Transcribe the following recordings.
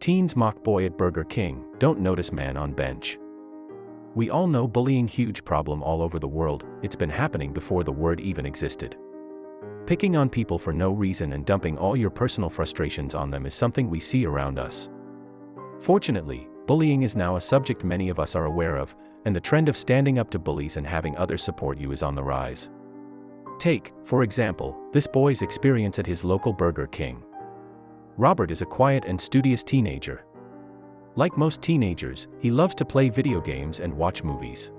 Teens mock boy at Burger King, don't notice man on bench. We all know bullying huge problem all over the world, it's been happening before the word even existed. Picking on people for no reason and dumping all your personal frustrations on them is something we see around us. Fortunately, bullying is now a subject many of us are aware of, and the trend of standing up to bullies and having others support you is on the rise. Take, for example, this boy's experience at his local Burger King. Robert is a quiet and studious teenager. Like most teenagers, he loves to play video games and watch movies.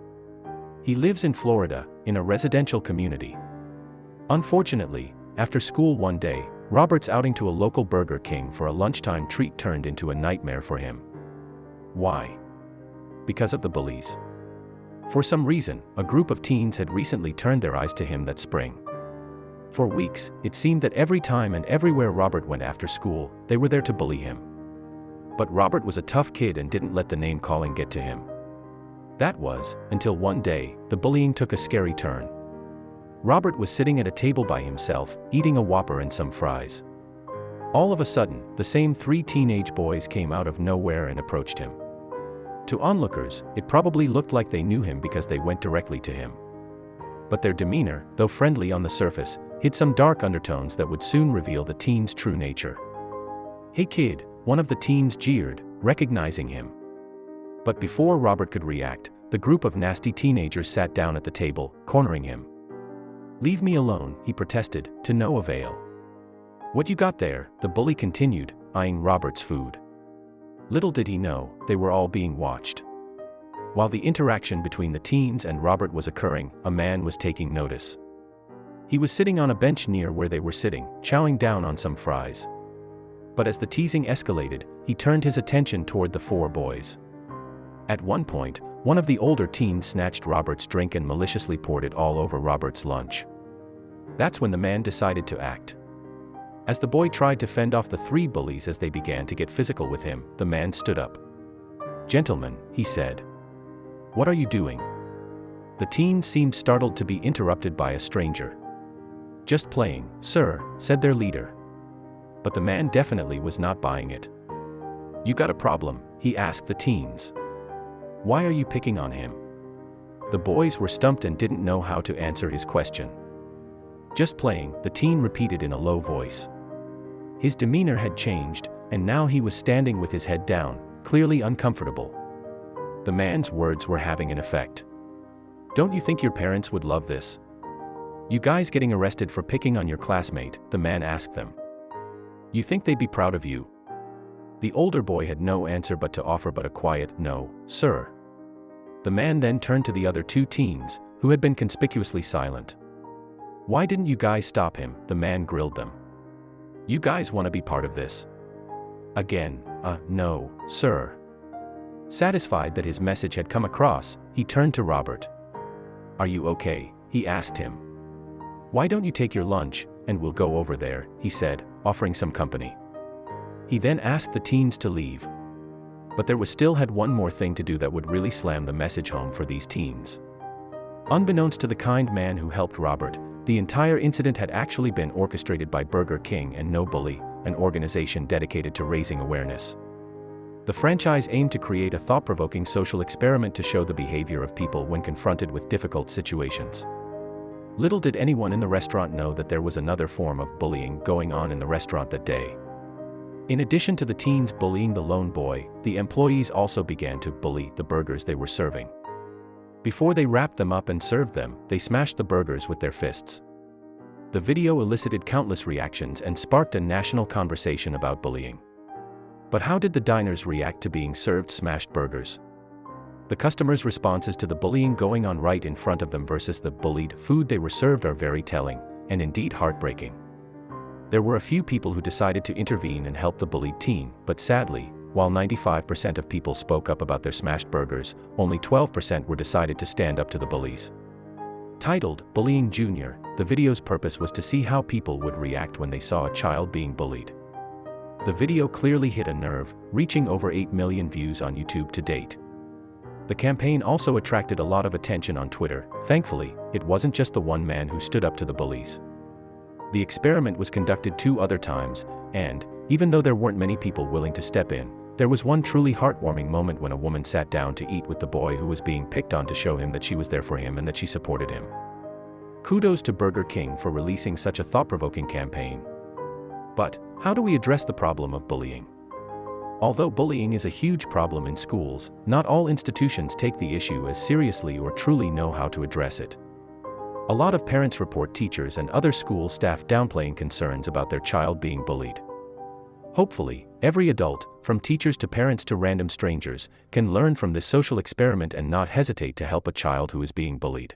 He lives in Florida, in a residential community. Unfortunately, after school one day, Robert's outing to a local Burger King for a lunchtime treat turned into a nightmare for him. Why? Because of the bullies. For some reason, a group of teens had recently turned their eyes to him that spring. For weeks, it seemed that every time and everywhere Robert went after school, they were there to bully him. But Robert was a tough kid and didn't let the name calling get to him. That was, until one day, the bullying took a scary turn. Robert was sitting at a table by himself, eating a Whopper and some fries. All of a sudden, the same three teenage boys came out of nowhere and approached him. To onlookers, it probably looked like they knew him because they went directly to him. But their demeanor, though friendly on the surface, hid some dark undertones that would soon reveal the teen's true nature. Hey kid, one of the teens jeered, recognizing him. But before Robert could react, the group of nasty teenagers sat down at the table, cornering him. Leave me alone, he protested, to no avail. What you got there, the bully continued, eyeing Robert's food. Little did he know, they were all being watched. While the interaction between the teens and Robert was occurring, a man was taking notice. He was sitting on a bench near where they were sitting, chowing down on some fries. But as the teasing escalated, he turned his attention toward the four boys. At one point, one of the older teens snatched Robert's drink and maliciously poured it all over Robert's lunch. That's when the man decided to act. As the boy tried to fend off the three bullies as they began to get physical with him, the man stood up. Gentlemen, he said. What are you doing? The teens seemed startled to be interrupted by a stranger. Just playing, sir, said their leader. But the man definitely was not buying it. You got a problem, he asked the teens. Why are you picking on him? The boys were stumped and didn't know how to answer his question. Just playing, the teen repeated in a low voice. His demeanor had changed, and now he was standing with his head down, clearly uncomfortable. The man's words were having an effect. Don't you think your parents would love this? You guys getting arrested for picking on your classmate, the man asked them. You think they'd be proud of you? The older boy had no answer but to offer but a quiet, no, sir. The man then turned to the other two teens, who had been conspicuously silent. Why didn't you guys stop him? The man grilled them. You guys want to be part of this? Again, uh, no, sir. Satisfied that his message had come across, he turned to Robert. Are you okay? He asked him. Why don't you take your lunch, and we'll go over there, he said, offering some company. He then asked the teens to leave. But there was still had one more thing to do that would really slam the message home for these teens. Unbeknownst to the kind man who helped Robert, the entire incident had actually been orchestrated by Burger King and No Bully, an organization dedicated to raising awareness. The franchise aimed to create a thought-provoking social experiment to show the behavior of people when confronted with difficult situations. Little did anyone in the restaurant know that there was another form of bullying going on in the restaurant that day. In addition to the teens bullying the lone boy, the employees also began to bully the burgers they were serving. Before they wrapped them up and served them, they smashed the burgers with their fists. The video elicited countless reactions and sparked a national conversation about bullying. But how did the diners react to being served smashed burgers? The customers' responses to the bullying going on right in front of them versus the bullied food they were served are very telling, and indeed heartbreaking. There were a few people who decided to intervene and help the bullied teen, but sadly, while 95% of people spoke up about their smashed burgers, only 12% were decided to stand up to the bullies. Titled, Bullying Junior, the video's purpose was to see how people would react when they saw a child being bullied. The video clearly hit a nerve, reaching over 8 million views on YouTube to date. The campaign also attracted a lot of attention on Twitter. Thankfully, it wasn't just the one man who stood up to the bullies. The experiment was conducted two other times, and, even though there weren't many people willing to step in, There was one truly heartwarming moment when a woman sat down to eat with the boy who was being picked on to show him that she was there for him and that she supported him. Kudos to Burger King for releasing such a thought-provoking campaign. But, how do we address the problem of bullying? Although bullying is a huge problem in schools, not all institutions take the issue as seriously or truly know how to address it. A lot of parents report teachers and other school staff downplaying concerns about their child being bullied. Hopefully, every adult, from teachers to parents to random strangers, can learn from this social experiment and not hesitate to help a child who is being bullied.